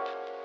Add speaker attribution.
Speaker 1: you